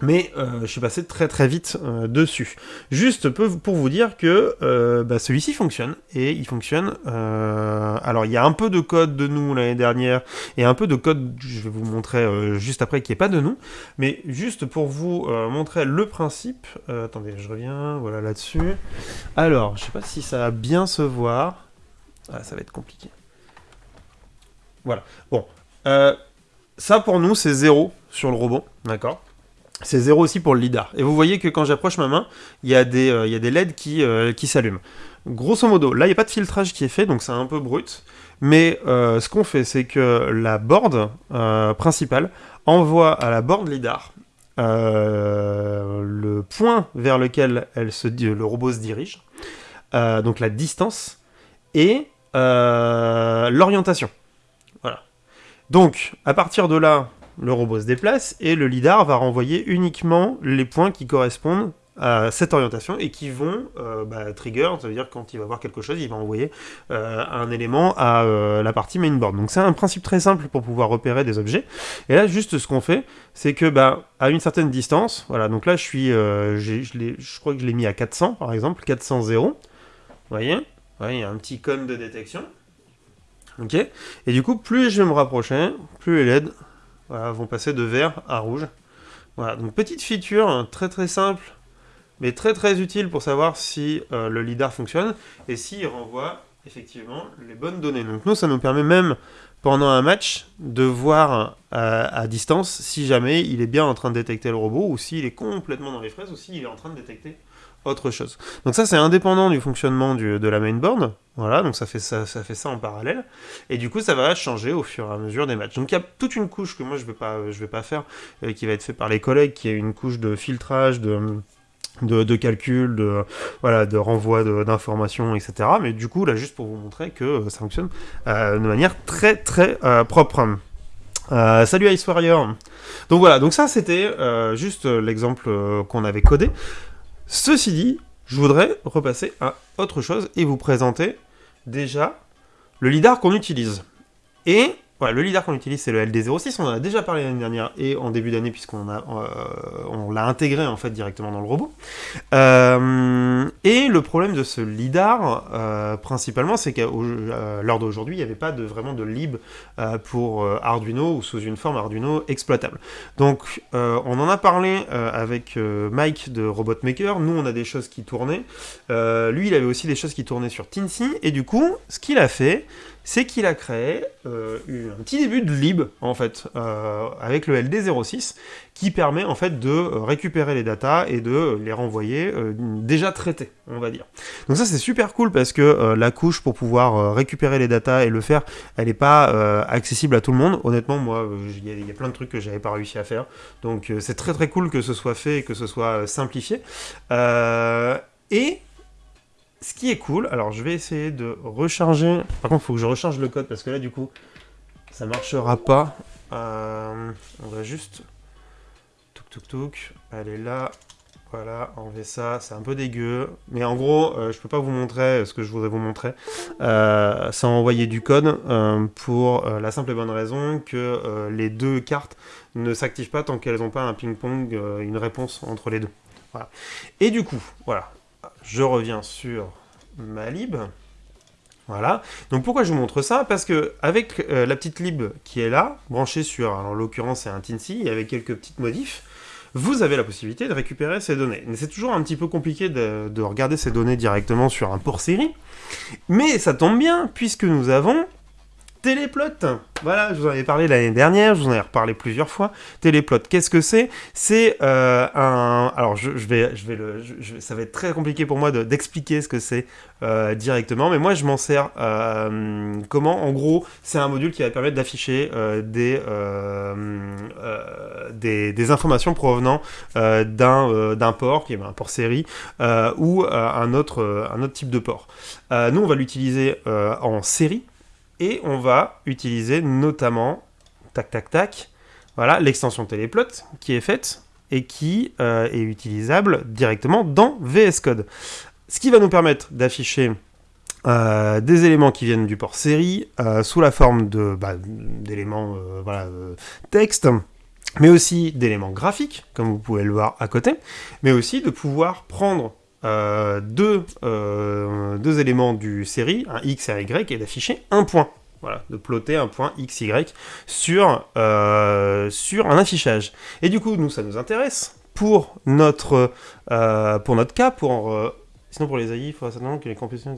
Mais euh, je suis passé très très vite euh, dessus. Juste pour vous dire que bah, celui-ci fonctionne. Et il fonctionne... alors il y a un peu de code de nous l'année dernière et un peu de code, je vais vous montrer juste après, qui est pas de nous. Mais juste pour vous montrer le principe, attendez, je reviens, voilà là-dessus. Alors, je sais pas si ça va bien se voir. Ah, ça va être compliqué. Voilà. Bon, ça pour nous c'est zéro sur le robot, d'accord c'est zéro aussi pour le lidar. Et vous voyez que quand j'approche ma main, il y, a des, euh, LED qui, euh, qui s'allument. Grosso modo, là, il n'y a pas de filtrage qui est fait, donc c'est un peu brut. Mais euh, ce qu'on fait, c'est que la board euh, principale envoie à la board lidar le point vers lequel le robot se dirige, donc la distance, et l'orientation. Donc, à partir de là, le robot se déplace et le lidar va renvoyer uniquement les points qui correspondent à cette orientation et qui vont euh, bah, trigger, ça veut dire quand il va voir quelque chose, il va envoyer euh, un élément à euh, la partie mainboard. Donc c'est un principe très simple pour pouvoir repérer des objets. Et là, juste ce qu'on fait, c'est que bah, à une certaine distance, voilà, donc là je suis, je, crois que je l'ai mis à 400 par exemple, 400 0. Vous voyez Il y a un petit cône de détection. Et du coup, plus je vais me rapprocher, plus les LED vont passer de vert à rouge. Voilà, donc petite feature hein, très très simple, mais très très utile pour savoir si euh, le LIDAR fonctionne et s'il renvoie effectivement les bonnes données. Donc nous, ça nous permet même pendant un match de voir euh, à distance si jamais il est bien en train de détecter le robot ou s'il est complètement dans les fraises ou s'il est en train de détecter autre chose. Donc ça c'est indépendant du fonctionnement de la mainboard, voilà, donc ça fait ça, ça fait ça en parallèle, et du coup ça va changer au fur et à mesure des matchs. Donc il y a toute une couche que moi je vais pas, vais pas faire, euh, qui va être fait par les collègues, qui est une couche de filtrage, de de, calcul, de, voilà, de renvoi d'informations, etc. Mais du coup, là, juste pour vous montrer que euh, ça fonctionne euh, de manière très très propre. Salut Ice Warrior. Donc voilà, donc ça c'était juste l'exemple qu'on avait codé. Ceci dit, je voudrais repasser à autre chose et vous présenter déjà le lidar qu'on utilise. Et le LiDAR qu'on utilise, c'est le LD06. On en a déjà parlé l'année dernière et en début d'année, puisqu'on on l'a intégré en fait directement dans le robot. et le problème de ce LiDAR, principalement, c'est qu'à l'heure d'aujourd'hui, il n'y avait pas de, vraiment de lib pour Arduino ou sous une forme Arduino exploitable. Donc, on en a parlé avec Mike de Robot Maker. Nous, on a des choses qui tournaient. lui, il avait aussi des choses qui tournaient sur Teensy. Et du coup, ce qu'il a fait, c'est qu'il a créé euh, un petit début de lib, en fait, euh, avec le LD06, qui permet, en fait, de récupérer les datas et de les renvoyer euh, déjà traités, on va dire. Donc ça, c'est super cool, parce que la couche pour pouvoir récupérer les datas et le faire, elle n'est pas accessible à tout le monde. Honnêtement, moi, il y, a plein de trucs que j'avais pas réussi à faire. Donc c'est très très cool que ce soit fait et que ce soit simplifié. et ce qui est cool, alors je vais essayer de recharger. Par contre, il faut que je recharge le code parce que là, du coup, ça marchera pas. Euh, on va juste. Touk touk touk. Allez là. Voilà, enlever ça, c'est un peu dégueu. Mais en gros, euh, je peux pas vous montrer ce que je voudrais vous montrer euh, sans envoyer du code pour la simple et bonne raison que les deux cartes ne s'activent pas tant qu'elles n'ont pas un ping-pong, une réponse entre les deux. Voilà. Et du coup, voilà, je reviens sur ma lib. Voilà. Donc pourquoi je vous montre ça? Parce que avec euh, la petite lib qui est là, branchée sur, en l'occurrence c'est un Tinsy, avec quelques petites modifs, vous avez la possibilité de récupérer ces données. Mais c'est toujours un petit peu compliqué de, regarder ces données directement sur un port série. Mais ça tombe bien, puisque nous avons Téléplot, voilà, je vous en avais parlé l'année dernière, je vous en ai reparlé plusieurs fois. Téléplot, qu'est-ce que c'est? C'est euh, un... Alors, je, vais, je vais le... ça va être très compliqué pour moi d'expliquer ce que c'est euh, directement, mais moi, je m'en sers euh, comment? En gros, c'est un module qui va permettre d'afficher des, informations provenant d'un port, qui est un port série, ou un, autre, un autre type de port. nous, on va l'utiliser en série, et on va utiliser notamment, tac tac tac, voilà, l'extension téléplot qui est faite et qui euh, est utilisable directement dans VS Code. Ce qui va nous permettre d'afficher euh, des éléments qui viennent du port série euh, sous la forme bah, d'éléments voilà, texte, mais aussi d'éléments graphiques, comme vous pouvez le voir à côté, mais aussi de pouvoir prendre euh, deux, euh, deux, éléments du série, un x et un y, et d'afficher un point. Voilà, de plotter un point x, y sur, euh, sur un affichage. Et du coup, nous, ça nous intéresse pour notre, pour notre cas, pour... sinon, pour les AI, il faut certainement que les compétitions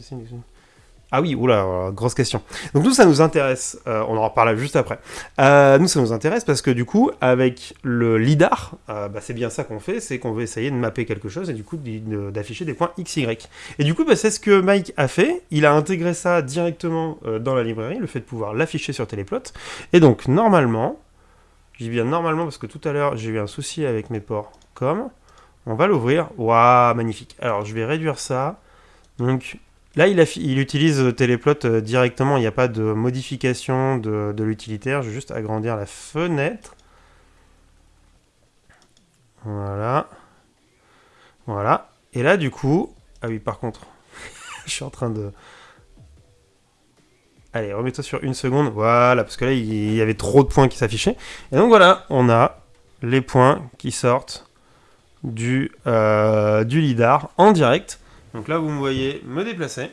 ah oui, oula, grosse question. Donc nous, ça nous intéresse, euh, on en reparlera juste après. Euh, nous, ça nous intéresse parce que du coup, avec le LIDAR, euh, bah, c'est bien ça qu'on fait, c'est qu'on veut essayer de mapper quelque chose et du coup d'afficher des points X, Y. Et du coup, bah, c'est ce que Mike a fait, il a intégré ça directement dans la librairie, le fait de pouvoir l'afficher sur Téléplot. Et donc, normalement, je dis bien normalement parce que tout à l'heure, j'ai eu un souci avec mes ports comme, on va l'ouvrir, waouh, magnifique. Alors, je vais réduire ça, donc Là, il, utilise Téléplot euh, directement, il n'y a pas de modification de, l'utilitaire. Je vais juste agrandir la fenêtre. Voilà. Voilà. Et là, du coup... Ah oui, par contre, je suis en train de... Allez, remets-toi sur une seconde. Voilà, parce que là, il y avait trop de points qui s'affichaient. Et donc voilà, on a les points qui sortent du, euh, du LIDAR en direct. Donc là, vous me voyez me déplacer.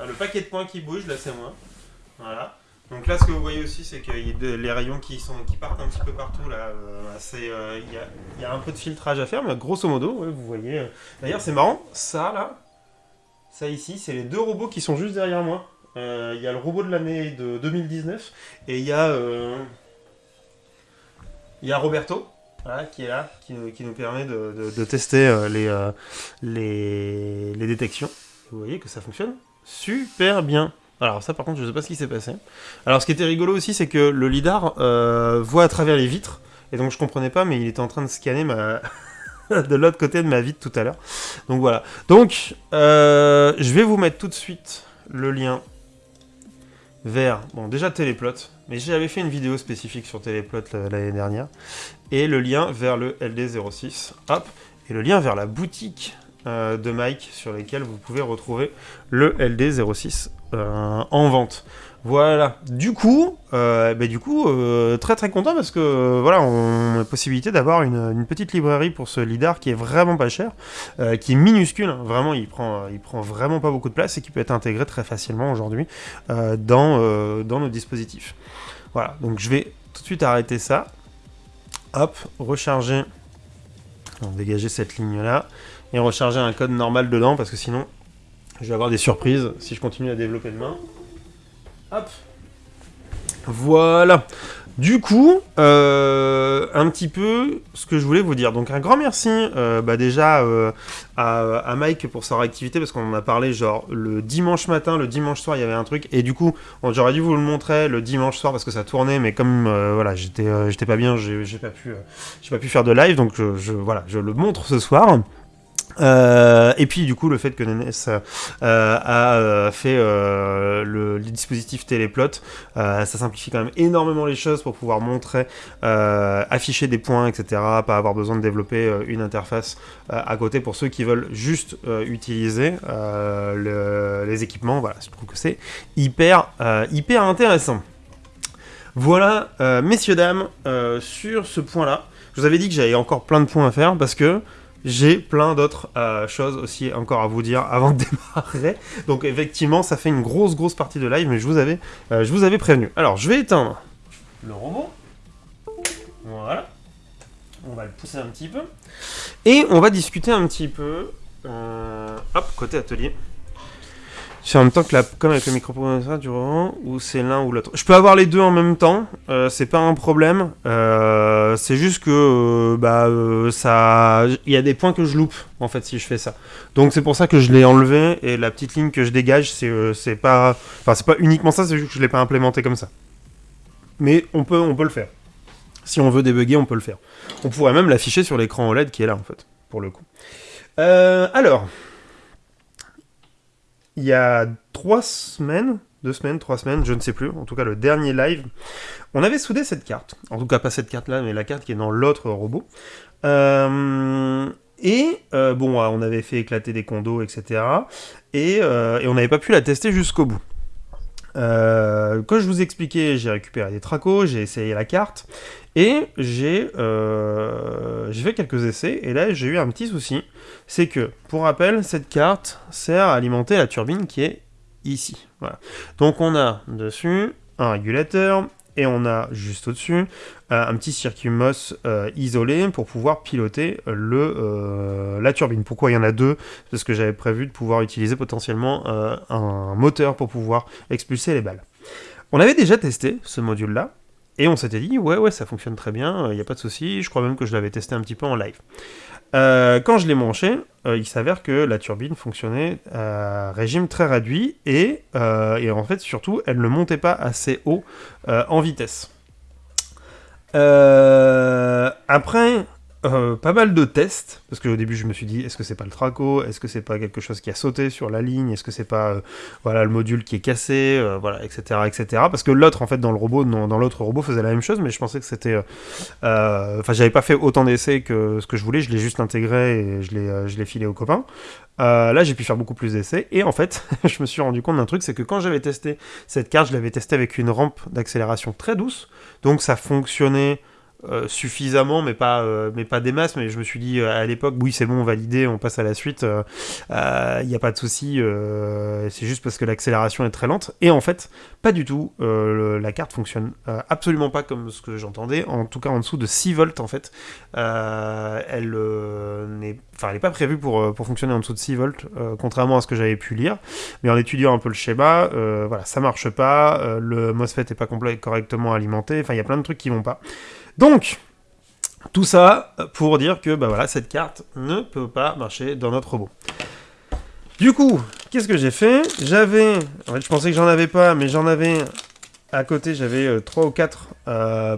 le paquet de points qui bouge, là, c'est moi. Voilà. Donc là, ce que vous voyez aussi, c'est que les rayons qui, sont, qui partent un petit peu partout. Là, euh, euh, il y, a, un peu de filtrage à faire, mais grosso modo, vous voyez. Euh. D'ailleurs, c'est marrant, ça là, ça ici, c'est les deux robots qui sont juste derrière moi. Il y a le robot de l'année de 2019 et il y a, il y a Roberto qui est là, qui, nous permet de, tester euh, euh, les, détections. Vous voyez que ça fonctionne super bien. Alors ça par contre je ne sais pas ce qui s'est passé. Alors ce qui était rigolo aussi c'est que le lidar euh, voit à travers les vitres. Et donc je comprenais pas mais il était en train de scanner de l'autre côté de ma vitre tout à l'heure. Donc voilà. Donc je vais vous mettre tout de suite le lien vers, bon déjà Téléplot, mais j'avais fait une vidéo spécifique sur Téléplot l'année dernière, et le lien vers le LD06, hop, et le lien vers la boutique euh, de Mike sur lesquelles vous pouvez retrouver le LD06 euh, en vente. Voilà. Du coup, euh, bah, du coup, euh, très très content parce que euh, voilà, on a la possibilité d'avoir une, petite librairie pour ce lidar qui est vraiment pas cher, qui est minuscule. hein. Vraiment, il prend, il prend vraiment pas beaucoup de place et qui peut être intégré très facilement aujourd'hui dans dans nos dispositifs. Voilà. Donc je vais tout de suite arrêter ça. Hop, recharger. Dégager cette ligne là et recharger un code normal dedans parce que sinon je vais avoir des surprises si je continue à développer demain. Hop. Voilà. Du coup, euh, un petit peu ce que je voulais vous dire. Donc un grand merci euh, bah déjà euh, à, Mike pour sa réactivité parce qu'on en a parlé genre le dimanche matin, le dimanche soir il y avait un truc et du coup j'aurais dû vous le montrer le dimanche soir parce que ça tournait mais comme voilà j'étais pas bien j'ai pas pu pas pu faire de live donc je- voilà je le montre ce soir. Euh, et puis du coup le fait que Nenes euh, a euh, fait le, les dispositifs téléplot, ça simplifie quand même énormément les choses pour pouvoir montrer, afficher des points, etc. Pas avoir besoin de développer une interface à côté pour ceux qui veulent juste utiliser le- les équipements. Voilà, je trouve que c'est hyper hyper intéressant. Voilà, messieurs dames, sur ce point-là, je vous avais dit que j'avais encore plein de points à faire parce que j'ai plein d'autres euh, choses aussi encore à vous dire avant de démarrer. Donc effectivement, ça fait une grosse grosse partie de live, mais je vous avais, euh, je vous avais prévenu. Alors, je vais éteindre le robot. Voilà. On va le pousser un petit peu. Et on va discuter un petit peu. euh, hop, côté atelier. C'est en même temps que la, comme avec le microprocesseur du robot, ou c'est l'un ou l'autre. Je peux avoir les deux en même temps, euh, c'est pas un problème. Euh, c'est juste que euh, bah ça, il y a des points que je loupe en fait si je fais ça. Donc c'est pour ça que je l'ai enlevé et la petite ligne que je dégage, c'est pas, enfin c'est pas uniquement ça, c'est juste que je l'ai pas implémenté comme ça. Mais on peut, on peut le faire. Si on veut débugger, on peut le faire. On pourrait même l'afficher sur l'écran OLED qui est là en fait, pour le coup. Alors, il y a trois semaines, deux semaines, trois semaines, je ne sais plus, en tout cas le dernier live, on avait soudé cette carte. En tout cas pas cette carte-là, mais la carte qui est dans l'autre robot. Euh, et euh, bon, on avait fait éclater des condos, etc. Et, euh, et on n'avait pas pu la tester jusqu'au bout. Euh, quand je vous expliquais, j'ai récupéré des tracos, j'ai essayé la carte, et j'ai euh, j'ai fait quelques essais, et là j'ai eu un petit souci, c'est que, pour rappel, cette carte sert à alimenter la turbine qui est ici. Voilà. Donc on a dessus un régulateur, et on a juste au-dessus euh, un petit circuit MOS euh, isolé pour pouvoir piloter le, euh, la turbine. Pourquoi il y en a deux? Parce que j'avais prévu de pouvoir utiliser potentiellement un moteur pour pouvoir expulser les balles. On avait déjà testé ce module-là, et on s'était dit, ouais, ouais, ça fonctionne très bien, il n'y a pas de souci, je crois même que je l'avais testé un petit peu en live. Euh, quand je l'ai branché, euh, il s'avère que la turbine fonctionnait à régime très réduit, et, euh, et en fait, surtout, elle ne montait pas assez haut en vitesse. Après, euh, pas mal de tests, parce qu'au début je me suis dit, est-ce que c'est pas le traco? Est-ce que c'est pas quelque chose qui a sauté sur la ligne? Est-ce que c'est pas euh, voilà, le module qui est cassé? Euh, Voilà, etc. etc. Parce que l'autre, en fait, dans le robot, dans, l'autre robot, faisait la même chose, mais je pensais que c'était... Enfin, j'avais pas fait autant d'essais que ce que je voulais, je l'ai juste intégré et je l'ai je l'ai filé aux copains. Là, j'ai pu faire beaucoup plus d'essais, et en fait, je me suis rendu compte d'un truc, c'est que quand j'avais testé cette carte, je l'avais testée avec une rampe d'accélération très douce, donc ça fonctionnait euh, suffisamment, mais pas, euh, mais pas des masses. Mais je me suis dit euh, à l'époque, oui, c'est bon, validé, on passe à la suite. Il n'y a pas de souci. c'est juste parce que l'accélération est très lente. Et en fait, pas du tout. la carte fonctionne absolument pas comme ce que j'entendais. En tout cas, en dessous de 6 volts, en fait. Elle n'est, enfin, elle n'est pas prévue pour, pour fonctionner en dessous de 6 volts, contrairement à ce que j'avais pu lire. Mais en étudiant un peu le schéma, voilà, ça marche pas. le MOSFET est pas correctement alimenté. Enfin, il y a plein de trucs qui vont pas. Donc, tout ça pour dire que bah voilà, cette carte ne peut pas marcher dans notre robot. Du coup, qu'est-ce que j'ai fait? J'avais, en fait, je pensais que j'en avais pas, mais j'en avais à côté. J'avais 3 ou 4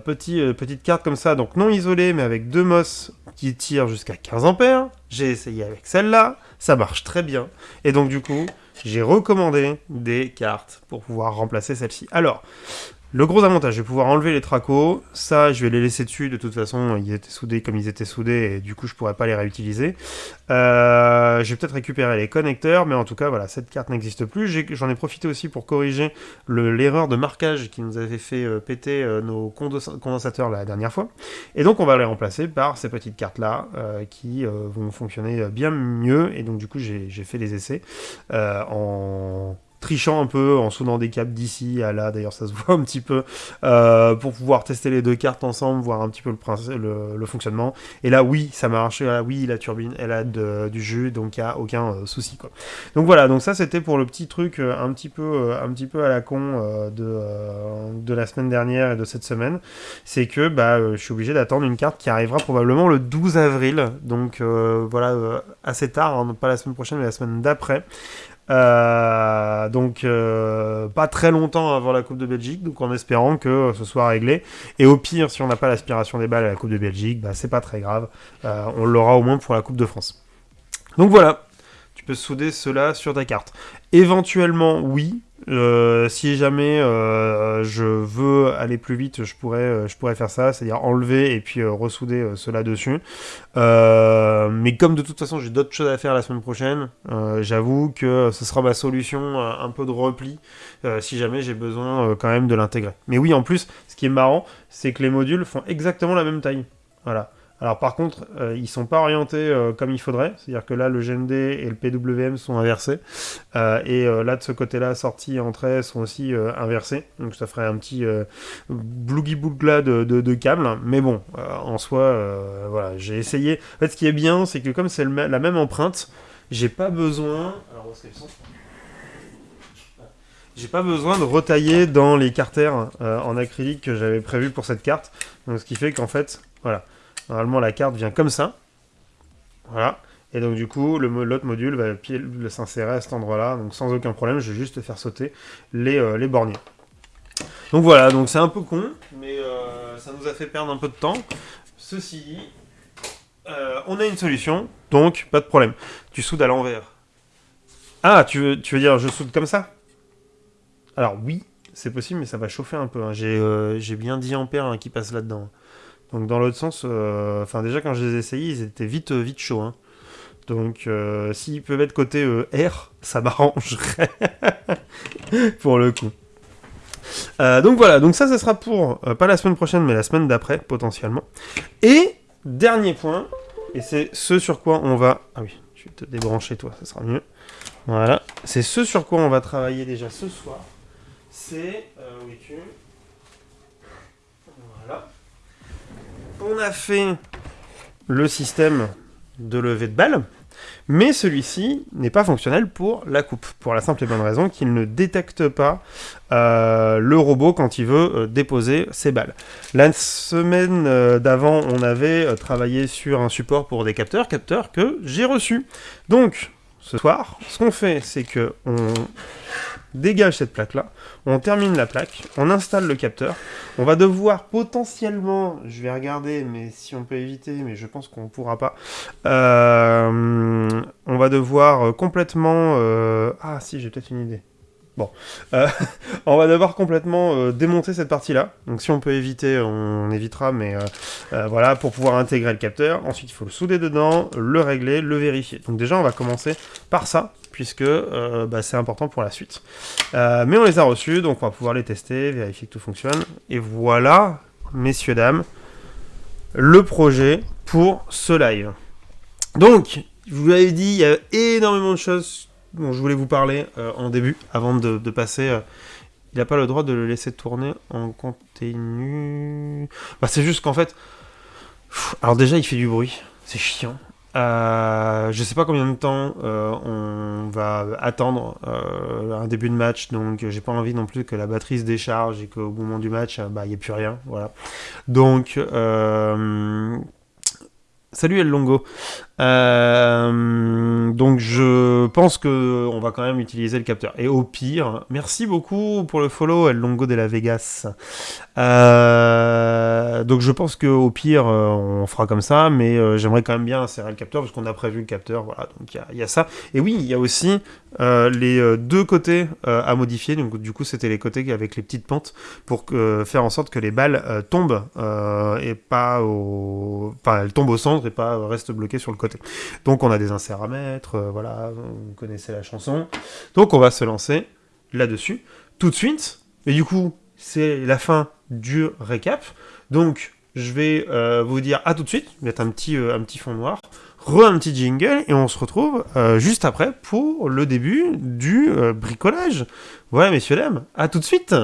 petits, euh, petites cartes comme ça, donc non isolées, mais avec deux MOS qui tirent jusqu'à 15 ampères. J'ai essayé avec celle-là, ça marche très bien. Et donc du coup, j'ai recommandé des cartes pour pouvoir remplacer celle-ci. Alors, Le gros avantage, je vais pouvoir enlever les tracos. Ça, je vais les laisser dessus. De toute façon, ils étaient soudés comme ils étaient soudés et du coup, je pourrais pas les réutiliser. Euh, je vais peut-être récupérer les connecteurs, mais en tout cas, voilà, cette carte n'existe plus. J'en ai, profité aussi pour corriger l'erreur de marquage qui nous avait fait euh, péter euh, nos condensateurs la dernière fois. Et donc, on va les remplacer par ces petites cartes-là qui vont fonctionner bien mieux. Et donc, du coup, j'ai fait les essais en trichant un peu en soudant des câbles d'ici à là, d'ailleurs ça se voit un petit peu, euh, pour pouvoir tester les deux cartes ensemble, voir un petit peu le, le, fonctionnement. Et là, oui, ça marche, là, oui, la turbine, elle a du jus, donc il n'y a aucun euh, souci. Quoi. Donc voilà, donc ça c'était pour le petit truc euh, un petit peu, un petit peu à la con de, de la semaine dernière et de cette semaine. C'est que bah, je suis obligé d'attendre une carte qui arrivera probablement le 12 avril, donc voilà, assez tard, hein, pas la semaine prochaine, mais la semaine d'après. Euh, donc euh, pas très longtemps avant la Coupe de Belgique, donc en espérant que ce soit réglé. Et au pire, si on n'a pas l'aspiration des balles à la Coupe de Belgique, bah, c'est pas très grave. Euh, on l'aura au moins pour la Coupe de France. Donc voilà, tu peux souder cela sur ta carte. Éventuellement, oui, euh, si jamais euh, je veux aller plus vite, je pourrais, euh, je pourrais faire ça, c'est-à-dire enlever et puis ressouder cela dessus. mais comme de toute façon j'ai d'autres choses à faire la semaine prochaine, j'avoue que ce sera ma solution un peu de repli si jamais j'ai besoin quand même de l'intégrer. Mais oui, en plus, ce qui est marrant, c'est que les modules font exactement la même taille. Voilà. Alors par contre, euh, ils sont pas orientés euh, comme il faudrait, c'est-à-dire que là le GND et le PWM sont inversés, euh, et là de ce côté-là, sortie et entrée sont aussi inversés, donc ça ferait un petit blougi bougla de, de, câbles, mais bon, en soi, voilà, j'ai essayé. En fait, ce qui est bien, c'est que comme c'est la même empreinte, j'ai pas besoin. Alors j'ai pas besoin de retailler dans les carters en acrylique que j'avais prévu pour cette carte. Donc ce qui fait qu'en fait, voilà, Normalement, la carte vient comme ça. Voilà. Et donc, du coup, l'autre module va s'insérer à cet endroit-là. Donc, sans aucun problème, je vais juste faire sauter les, euh, les borniers. Donc voilà, donc c'est un peu con, mais euh, ça nous a fait perdre un peu de temps. Ceci dit, euh, on a une solution, donc pas de problème. Tu soudes à l'envers. Ah, tu veux, dire je soude comme ça? Alors oui, c'est possible, mais ça va chauffer un peu. Hein. J'ai bien 10 ampères hein, qui passent là-dedans. Donc dans l'autre sens, euh, enfin déjà quand je les ai essayés, ils étaient vite vite chauds. Hein. Donc euh, s'ils peuvent être côté euh, R, ça m'arrangerait pour le coup. donc voilà, donc ça, ça sera pour pas la semaine prochaine, mais la semaine d'après potentiellement. Et dernier point, et c'est ce sur quoi on va. Ah oui, je vais te débrancher toi, ça sera mieux. Voilà, c'est ce sur quoi on va travailler déjà ce soir. C'est où es-tu? On a fait le système de levée de balles, mais celui-ci n'est pas fonctionnel pour la coupe, pour la simple et bonne raison qu'il ne détecte pas euh, le robot quand il veut euh, déposer ses balles. La semaine euh, d'avant, on avait travaillé sur un support pour des capteurs, capteurs que j'ai reçus. Donc, ce soir, ce qu'on fait, c'est que on dégage cette plaque-là, on termine la plaque, on installe le capteur, on va devoir potentiellement, je vais regarder, mais si on peut éviter, mais je pense qu'on ne pourra pas, euh, on va devoir complètement... Euh, ah si, j'ai peut-être une idée. Bon, euh, on va devoir complètement démonter cette partie-là. Donc si on peut éviter, on évitera, mais voilà, pour pouvoir intégrer le capteur. Ensuite, il faut le souder dedans, le régler, le vérifier. Donc déjà, on va commencer par ça puisque euh, bah, c'est important pour la suite. Euh, mais on les a reçus, donc on va pouvoir les tester, vérifier que tout fonctionne. Et voilà, messieurs, dames, le projet pour ce live. Donc, je vous l'avais dit, il y a énormément de choses dont je voulais vous parler euh, en début, avant de, passer... il n'a pas le droit de le laisser tourner en continu. Bah, c'est juste qu'en fait... alors déjà, il fait du bruit. C'est chiant. Euh, je sais pas combien de temps euh, on va attendre euh, un début de match, donc j'ai pas envie non plus que la batterie se décharge et qu'au moment du match, bah il n'y ait plus rien, voilà. Donc Salut El Longo. Euh, donc je pense que on va quand même utiliser le capteur. Et au pire, merci beaucoup pour le follow El Longo de la Vegas. Euh, donc je pense que au pire euh, on fera comme ça, mais j'aimerais quand même bien insérer le capteur parce qu'on a prévu le capteur. Voilà, donc il y, a ça. Et oui, il y a aussi les deux côtés à modifier. Donc du coup c'était les côtés avec les petites pentes pour faire en sorte que les balles tombent et pas au, enfin elles tombent au centre et pas restent bloquées sur le Donc on a des inserts à mettre, euh, voilà, vous connaissez la chanson. Donc on va se lancer là-dessus tout de suite. Et du coup, c'est la fin du récap. Donc je vais euh, vous dire à tout de suite, mettre un petit, euh, un petit fond noir, re un petit jingle, et on se retrouve juste après pour le début du bricolage. Voilà, messieurs, dames, à tout de suite